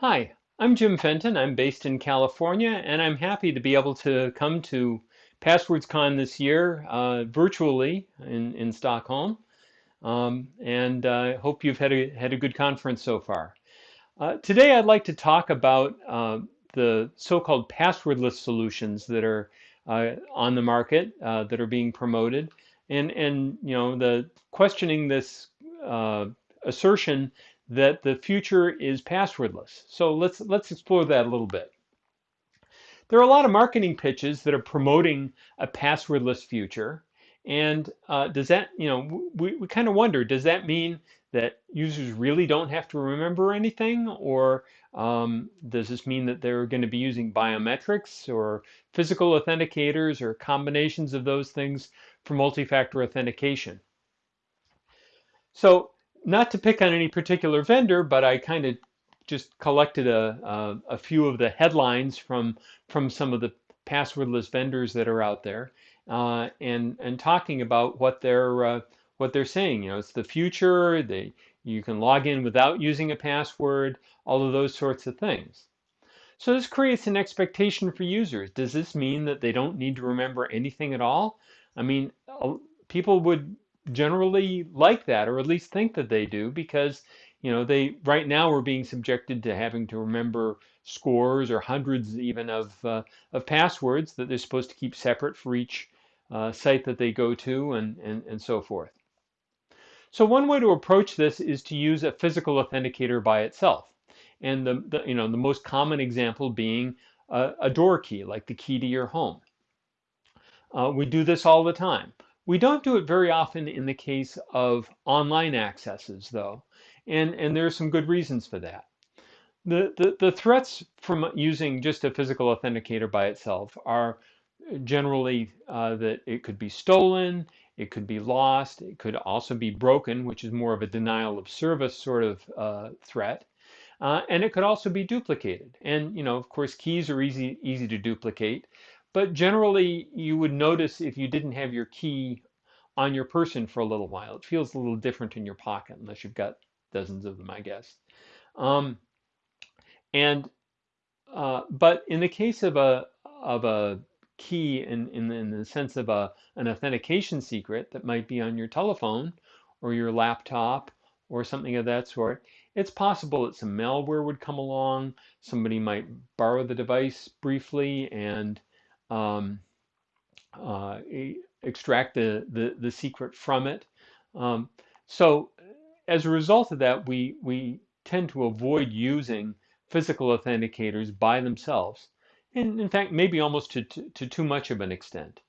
Hi, I'm Jim Fenton. I'm based in California, and I'm happy to be able to come to PasswordsCon this year uh, virtually in, in Stockholm. Um, and I uh, hope you've had a, had a good conference so far. Uh, today, I'd like to talk about uh, the so-called passwordless solutions that are uh, on the market uh, that are being promoted, and and you know the questioning this assertion that the future is passwordless. So let's let's explore that a little bit. There are a lot of marketing pitches that are promoting a passwordless future. And uh, does that, you know, we, we kind of wonder, does that mean that users really don't have to remember anything? Or um, does this mean that they're going to be using biometrics or physical authenticators or combinations of those things for multi-factor authentication? So not to pick on any particular vendor, but I kind of just collected a, a, a, few of the headlines from from some of the passwordless vendors that are out there, uh, and and talking about what they're uh, what they're saying. You know, it's the future. They you can log in without using a password. All of those sorts of things. So this creates an expectation for users. Does this mean that they don't need to remember anything at all? I mean, people would generally like that, or at least think that they do, because you know they right now we're being subjected to having to remember scores or hundreds even of uh, of passwords that they're supposed to keep separate for each uh, site that they go to, and, and and so forth. So one way to approach this is to use a physical authenticator by itself, and the, the you know the most common example being a, a door key, like the key to your home. Uh, we do this all the time. We don't do it very often in the case of online accesses, though, and, and there are some good reasons for that. The, the, the threats from using just a physical authenticator by itself are generally uh, that it could be stolen, it could be lost, it could also be broken, which is more of a denial of service sort of uh, threat. Uh, and it could also be duplicated. And you know, of course, keys are easy easy to duplicate, but generally, you would notice if you didn't have your key on your person for a little while. It feels a little different in your pocket, unless you've got dozens of them, I guess. Um, and uh, but in the case of a of a key in, in, in the sense of a, an authentication secret that might be on your telephone or your laptop or something of that sort, it's possible that some malware would come along. Somebody might borrow the device briefly and um, uh, extract the, the, the secret from it. Um, so as a result of that, we, we tend to avoid using physical authenticators by themselves. And in fact, maybe almost to, to, to too much of an extent.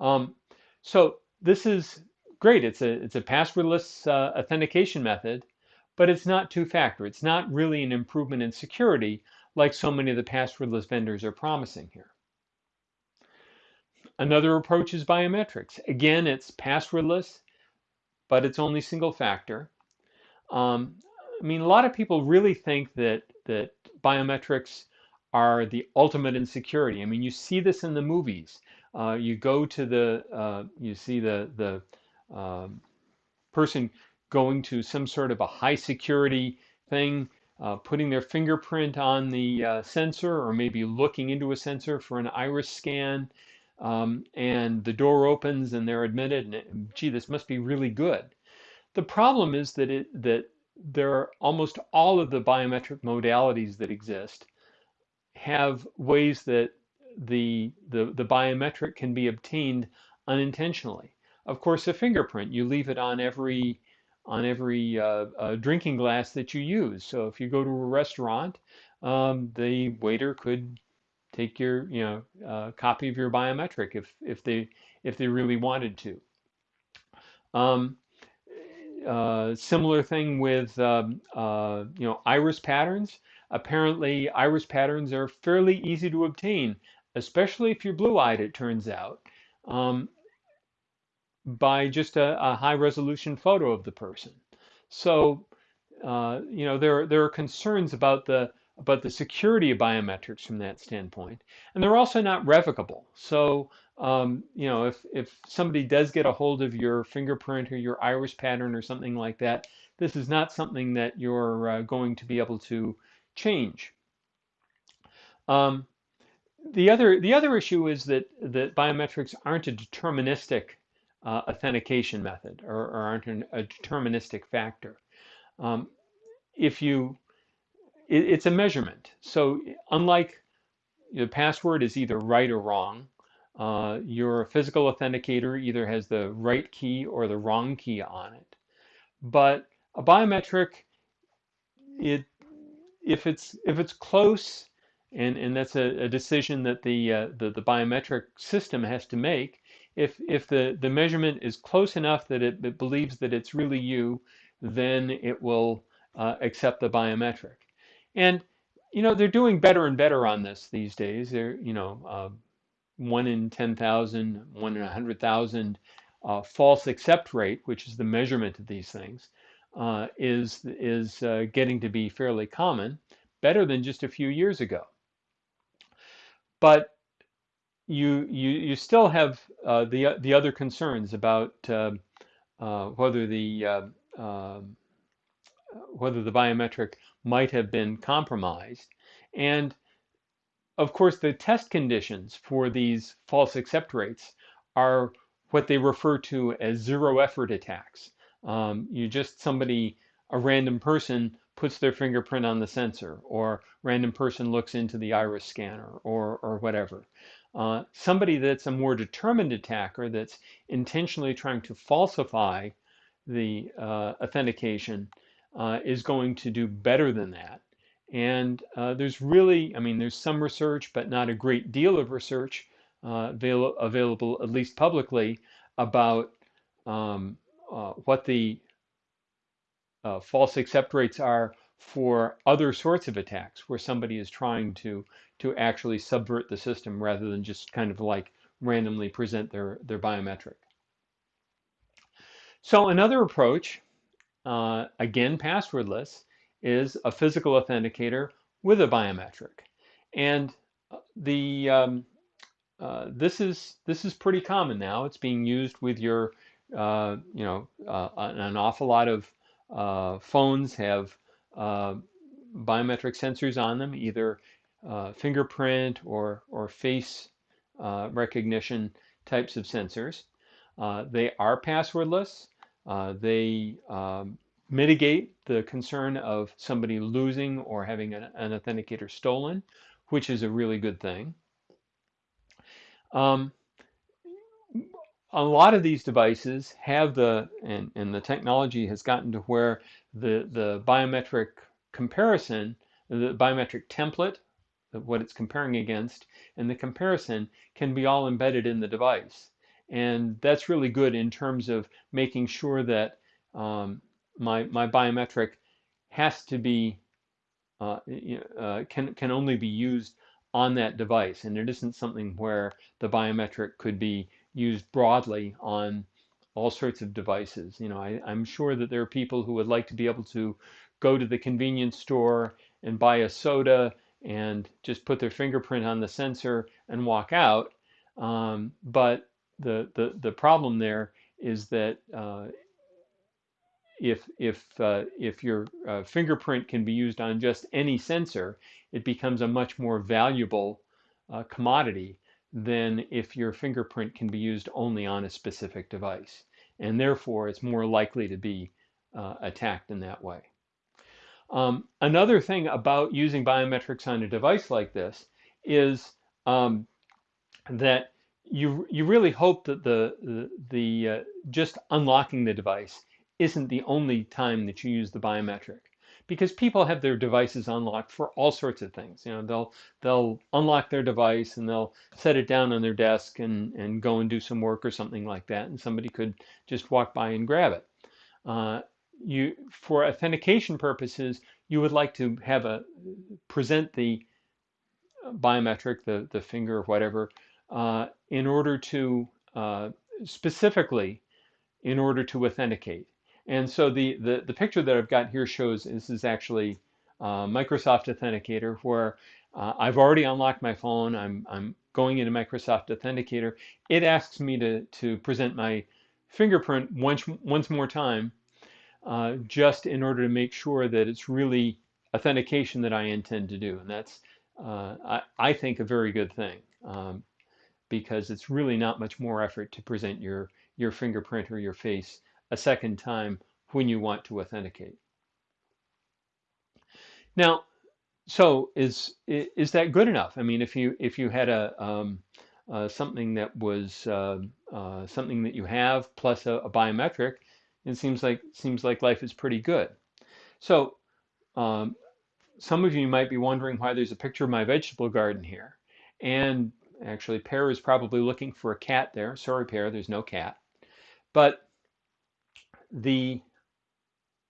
Um, so this is great. It's a, it's a passwordless uh, authentication method, but it's not two-factor. It's not really an improvement in security like so many of the passwordless vendors are promising here. Another approach is biometrics. Again, it's passwordless, but it's only single factor. Um, I mean, a lot of people really think that that biometrics are the ultimate in security. I mean, you see this in the movies. Uh, you go to the, uh, you see the the um, person going to some sort of a high security thing, uh, putting their fingerprint on the uh, sensor, or maybe looking into a sensor for an iris scan, um, and the door opens and they're admitted and gee this must be really good. The problem is that it that there are almost all of the biometric modalities that exist have ways that the the, the biometric can be obtained unintentionally. Of course a fingerprint you leave it on every on every uh, uh, drinking glass that you use. So if you go to a restaurant um, the waiter could take your you know uh, copy of your biometric if if they if they really wanted to. Um, uh, similar thing with um, uh, you know iris patterns. Apparently, iris patterns are fairly easy to obtain, especially if you're blue-eyed. It turns out. Um, by just a, a, high resolution photo of the person. So, uh, you know, there, there are concerns about the about the security of biometrics from that standpoint. And they're also not revocable. So, um, you know, if, if somebody does get a hold of your fingerprint or your iris pattern or something like that, this is not something that you're uh, going to be able to change. Um, the other the other issue is that that biometrics aren't a deterministic uh, authentication method or, or aren't an, a deterministic factor. Um, if you, it, it's a measurement. So unlike the password is either right or wrong, uh, your physical authenticator either has the right key or the wrong key on it. But a biometric, it if it's if it's close, and and that's a, a decision that the, uh, the the biometric system has to make. If if the the measurement is close enough that it, it believes that it's really you, then it will uh, accept the biometric. And you know they're doing better and better on this these days. They're you know uh, one in 10,000, one in 100,000 uh, false accept rate, which is the measurement of these things, uh, is is uh, getting to be fairly common, better than just a few years ago. But you you you still have uh, the the other concerns about uh, uh, whether the um, whether the biometric might have been compromised, and of course the test conditions for these false accept rates are what they refer to as zero effort attacks. Um, you just somebody, a random person puts their fingerprint on the sensor, or random person looks into the iris scanner, or or whatever. Uh, somebody that's a more determined attacker that's intentionally trying to falsify the uh, authentication uh, is going to do better than that. And uh, there's really, I mean, there's some research, but not a great deal of research uh, avail available, at least publicly, about um, uh, what the uh, false accept rates are for other sorts of attacks where somebody is trying to to actually subvert the system rather than just kind of like randomly present their their biometric. So another approach, uh, again passwordless, is a physical authenticator with a biometric, and uh, the um, uh, this is this is pretty common now. It's being used with your, uh, you know, uh, an awful lot of uh, phones have biometric sensors on them, either fingerprint or or face recognition types of sensors. they are passwordless. They um, mitigate the concern of somebody losing or having an, an authenticator stolen, which is a really good thing. Um, a lot of these devices have the, and, and the technology has gotten to where the, the biometric comparison, the biometric template, what it's comparing against, and the comparison can be all embedded in the device. And that's really good in terms of making sure that um, my, my biometric has to be, uh, uh, can, can only be used on that device. And it isn't something where the biometric could be used broadly on all sorts of devices. You know, I, am sure that there are people who would like to be able to go to the convenience store and buy a soda and just put their fingerprint on the sensor and walk out. Um, but the, the, the problem there is that uh, if if uh, if your uh, fingerprint can be used on just any sensor, it becomes a much more valuable uh, commodity than if your fingerprint can be used only on a specific device, and therefore it's more likely to be uh, attacked in that way. Um, another thing about using biometrics on a device like this is um, that you you really hope that the the, the uh, just unlocking the device isn't the only time that you use the biometric because people have their devices unlocked for all sorts of things. You know, they'll they'll unlock their device and they'll set it down on their desk and and go and do some work or something like that, and somebody could just walk by and grab it. Uh, you for authentication purposes, you would like to have a present the biometric, the the finger or whatever, uh, in order to uh, specifically in order to authenticate. And so the, the, the picture that I've got here shows this is actually uh, Microsoft Authenticator where uh, I've already unlocked my phone. I'm, I'm going into Microsoft Authenticator. It asks me to, to present my fingerprint once, once more time uh, just in order to make sure that it's really authentication that I intend to do. And that's, uh, I, I think, a very good thing um, because it's really not much more effort to present your, your fingerprint or your face a second time when you want to authenticate. Now, so is is that good enough? I mean, if you if you had a um, uh, something that was uh, uh, something that you have plus a, a, biometric, it seems like seems like life is pretty good. So um, some of you might be wondering why there's a picture of my vegetable garden here, and actually, Pear is probably looking for a cat there. Sorry, Pear, there's no cat, but the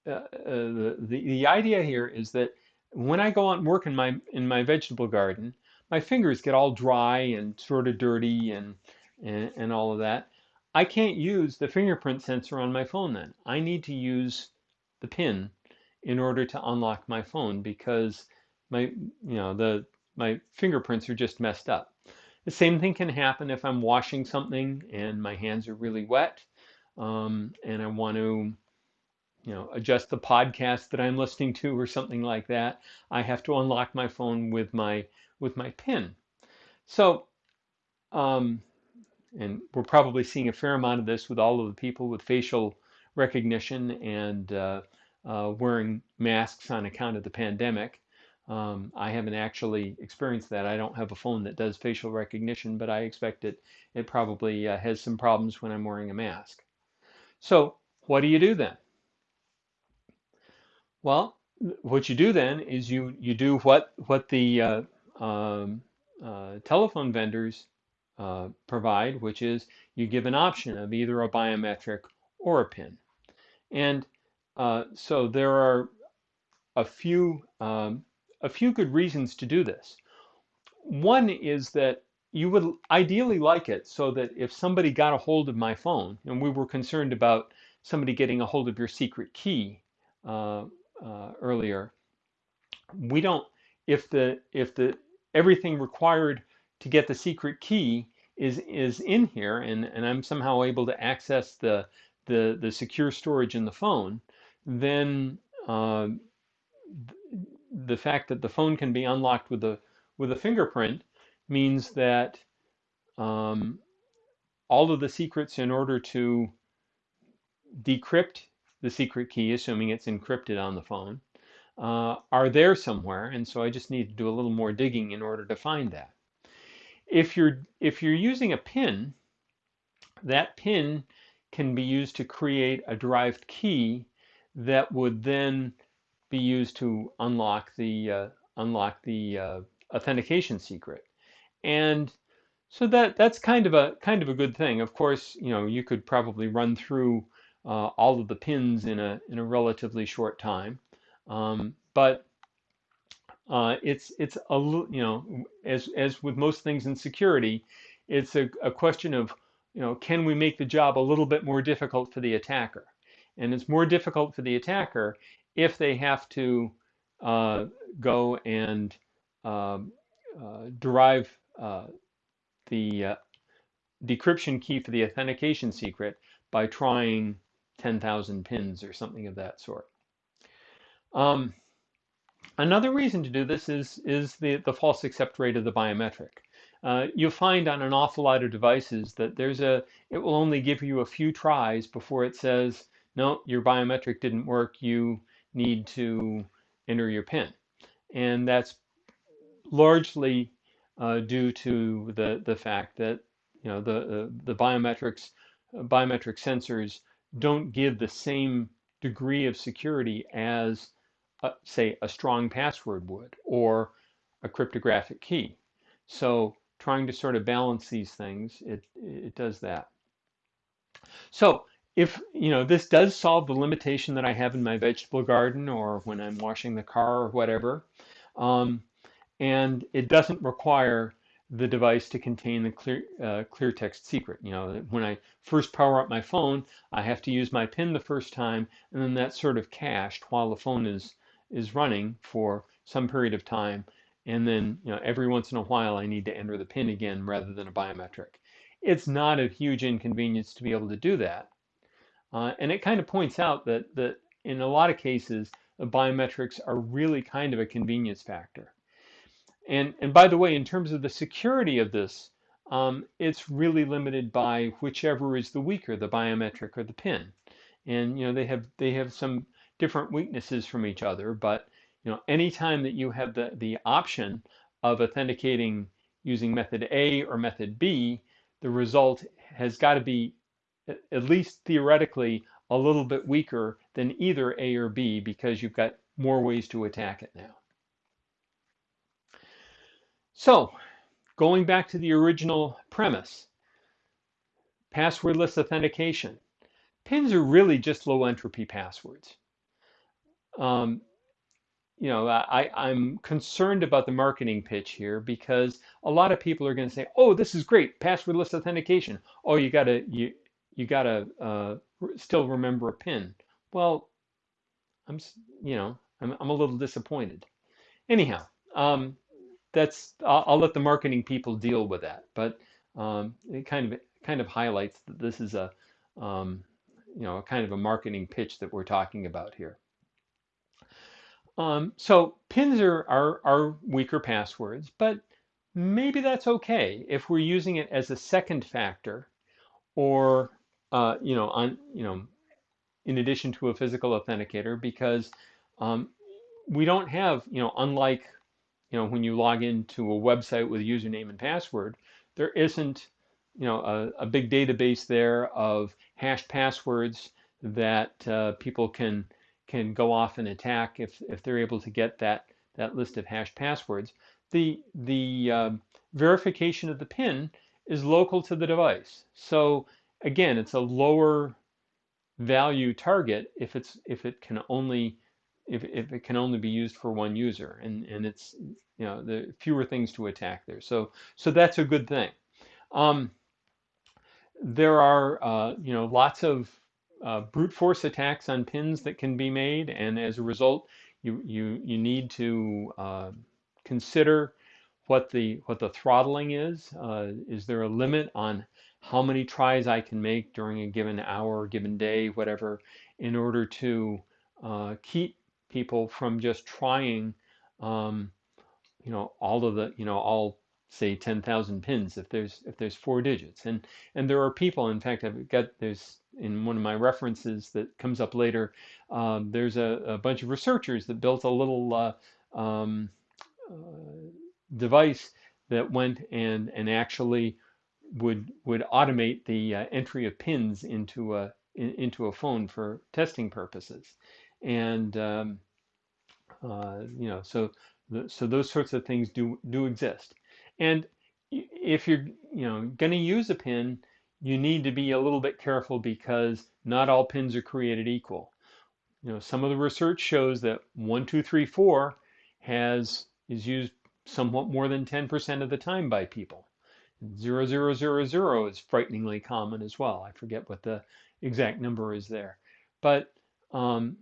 uh, uh, the, the idea here is that when I go out and work in my in my vegetable garden, my fingers get all dry and sort of dirty and, and and all of that. I can't use the fingerprint sensor on my phone then. I need to use the pin in order to unlock my phone because my you know the my fingerprints are just messed up. The same thing can happen if I'm washing something and my hands are really wet um, and I want to you know, adjust the podcast that I'm listening to or something like that, I have to unlock my phone with my with my PIN. So, um, and we're probably seeing a fair amount of this with all of the people with facial recognition and uh, uh, wearing masks on account of the pandemic. Um, I haven't actually experienced that. I don't have a phone that does facial recognition, but I expect it it probably uh, has some problems when I'm wearing a mask. So, what do you do then? Well, what you do then is you you do what what the uh, um, uh, telephone vendors uh, provide, which is you give an option of either a biometric or a PIN. And uh, so there are a few um, a few good reasons to do this. One is that you would ideally like it so that if somebody got a hold of my phone, and we were concerned about somebody getting a hold of your secret key uh, uh, earlier, we don't if the if the everything required to get the secret key is is in here and and I'm somehow able to access the the the secure storage in the phone, then uh, the fact that the phone can be unlocked with a with a fingerprint means that um, all of the secrets in order to decrypt the secret key, assuming it's encrypted on the phone, uh, are there somewhere, and so I just need to do a little more digging in order to find that. If you're if you're using a pin, that pin can be used to create a derived key that would then be used to unlock the uh, unlock the uh, authentication secret, and so that that's kind of a kind of a good thing. Of course, you know you could probably run through uh, all of the pins in a in a relatively short time. Um, but uh, it's it's a you know as as with most things in security, it's a, a question of you know can we make the job a little bit more difficult for the attacker, and it's more difficult for the attacker if they have to uh, go and um, uh, derive uh, the uh, decryption key for the authentication secret by trying 10,000 pins or something of that sort. Um, another reason to do this is, is the, the false accept rate of the biometric. Uh, you'll find on an awful lot of devices that there's a, it will only give you a few tries before it says, no, your biometric didn't work, you need to enter your PIN. And that's largely uh, due to the, the fact that, you know, the, the, the biometrics, biometric sensors don't give the same degree of security as, uh, say, a strong password would or a cryptographic key. So trying to sort of balance these things, it, it does that. So if, you know, this does solve the limitation that I have in my vegetable garden or when I'm washing the car or whatever, um, and it doesn't require the device to contain the clear, uh, clear text secret. You know, when I first power up my phone, I have to use my PIN the first time, and then that's sort of cached while the phone is is running for some period of time. And then, you know, every once in a while, I need to enter the PIN again rather than a biometric. It's not a huge inconvenience to be able to do that. Uh, and it kind of points out that, that in a lot of cases, the biometrics are really kind of a convenience factor. And, and by the way, in terms of the security of this, um, it's really limited by whichever is the weaker, the biometric or the PIN. And you know they have they have some different weaknesses from each other, but you know anytime that you have the the option of authenticating using method A or method B, the result has got to be at least theoretically a little bit weaker than either A or B because you've got more ways to attack it now. So going back to the original premise, passwordless authentication. Pins are really just low entropy passwords. Um, you know, I, I'm concerned about the marketing pitch here because a lot of people are going to say, "Oh, this is great, passwordless authentication." Oh, you gotta you you gotta uh, still remember a pin. Well, I'm you know I'm I'm a little disappointed. Anyhow, um, that's I'll, I'll, let the marketing people deal with that. But um, it kind of kind of highlights that this is a um, you know a kind of a marketing pitch that we're talking about here. Um, so pins are, are, are weaker passwords, but maybe that's okay if we're using it as a second factor or, uh, you know, on, you know, in addition to a physical authenticator because um, we don't have, you know, unlike, you know, when you log into a website with a username and password, there isn't, you know, a, a big database there of hashed passwords that uh, people can can go off and attack if, if they're able to get that, that list of hashed passwords. The, the uh, verification of the PIN is local to the device. So again, it's a lower value target if it's if it can only if, if it can only be used for one user and and it's you know the fewer things to attack there so so that's a good thing um, there are uh, you know lots of uh, brute force attacks on pins that can be made, and as a result, you you you need to uh, consider what the what the throttling is. Uh, is there a limit on how many tries I can make during a given hour, given day, whatever, in order to uh, keep people from just trying, um, you know, all of the, you know, all say 10,000 pins if there's if there's four digits. And and there are people in fact I've got there's in one of my references that comes up later um, there's a, a, bunch of researchers that built a little uh, um, uh, device that went and and actually would would automate the uh, entry of pins into a in, into a phone for testing purposes and um, uh, you know so the, so those sorts of things do do exist and if you're you know going to use a pin, you need to be a little bit careful because not all pins are created equal. You know, some of the research shows that one, two, three, four has is used somewhat more than 10% of the time by people. Zero, zero, zero, zero is frighteningly common as well. I forget what the exact number is there, but um,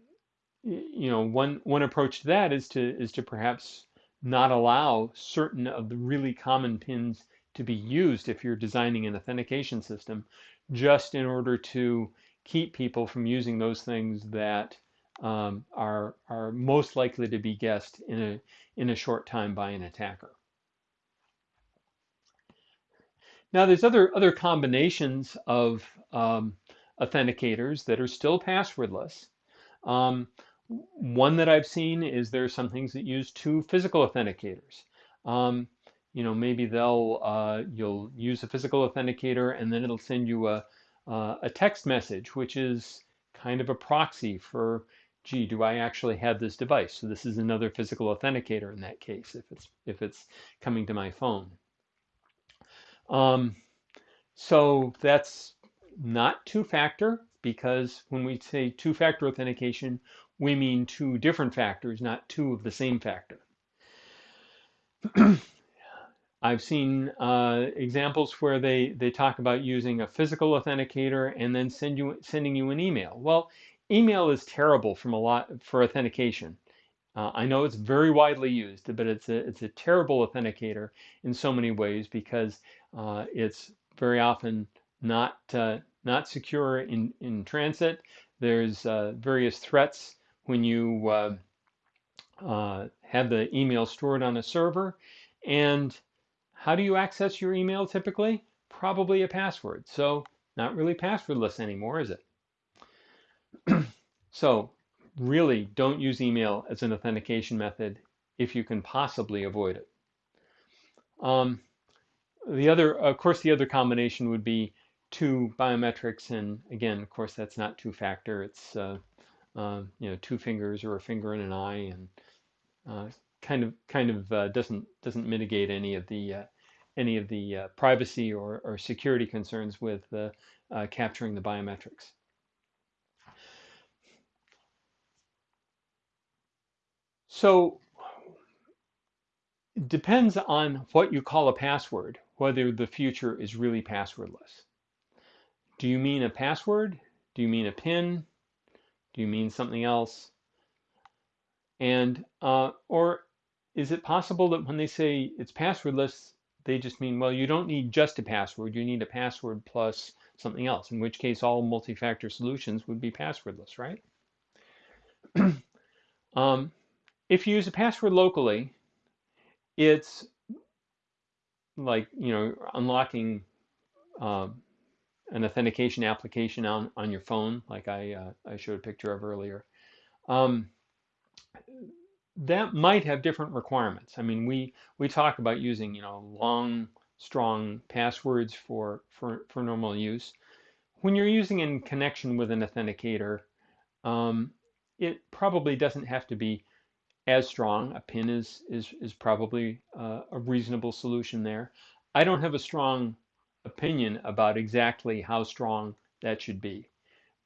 you know, one one approach to that is to is to perhaps not allow certain of the really common pins to be used if you're designing an authentication system, just in order to keep people from using those things that um, are are most likely to be guessed in a in a short time by an attacker. Now, there's other other combinations of um, authenticators that are still passwordless. Um, one that I've seen is there are some things that use two physical authenticators. Um, you know, maybe they'll uh, you'll use a physical authenticator and then it'll send you a uh, a text message, which is kind of a proxy for, gee, do I actually have this device? So this is another physical authenticator in that case if it's if it's coming to my phone. Um, so that's not two-factor because when we say two-factor authentication, we mean two different factors, not two of the same factor. I've seen uh, examples where they, they talk about using a physical authenticator and then send you sending you an email. Well, email is terrible from a lot for authentication. Uh, I know it's very widely used, but it's a it's a terrible authenticator in so many ways because uh, it's very often not uh, not secure in in transit. There's uh, various threats when you uh, uh, have the email stored on a server. And how do you access your email typically? Probably a password. So not really passwordless anymore, is it? so really don't use email as an authentication method if you can possibly avoid it. Um, the other, of course, the other combination would be two biometrics, and again, of course, that's not two-factor. It's uh, uh, you know two fingers or a finger and an eye, and uh, kind of kind of uh, doesn't doesn't mitigate any of the uh, any of the uh, privacy or, or security concerns with capturing the biometrics. So it depends on what you call a password, whether the future is really passwordless. Do you mean a password? Do you mean a PIN? Do you mean something else? And uh, or is it possible that when they say it's passwordless, they just mean, well, you don't need just a password, you need a password plus something else, in which case all multi-factor solutions would be passwordless, right? um, if you use a password locally, it's like, you know, unlocking uh, an authentication application on, on your phone, like I, uh, I showed a picture of earlier. Um, that might have different requirements. I mean, we, we talk about using, you know, long, strong passwords for, for, for normal use. When you're using in connection with an authenticator, um, it probably doesn't have to be as strong. A pin is is is probably uh, a reasonable solution there. I don't have a strong opinion about exactly how strong that should be,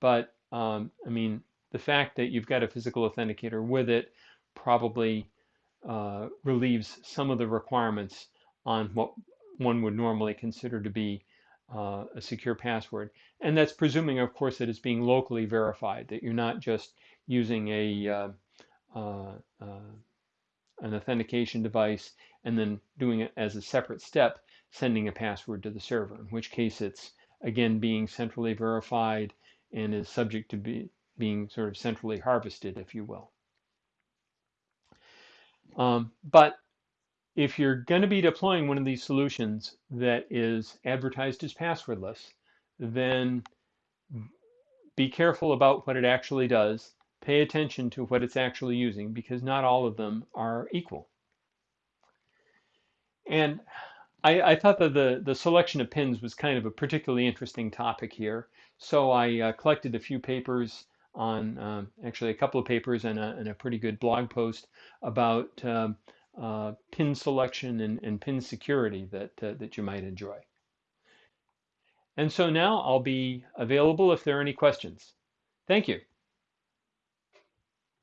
but um, I mean the fact that you've got a physical authenticator with it probably uh, relieves some of the requirements on what one would normally consider to be uh, a secure password. And that's presuming, of course, that it's being locally verified, that you're not just using a uh, uh, an authentication device and then doing it as a separate step, sending a password to the server, in which case it's again being centrally verified and is subject to be, being sort of centrally harvested, if you will. Um, but if you're going to be deploying one of these solutions that is advertised as passwordless, then be careful about what it actually does pay attention to what it's actually using because not all of them are equal. And I, I, thought that the, the selection of pins was kind of a particularly interesting topic here. So I uh, collected a few papers on, um, actually a couple of papers and a, and a, pretty good blog post about um, uh, pin selection and, and, pin security that, uh, that you might enjoy. And so now I'll be available if there are any questions. Thank you.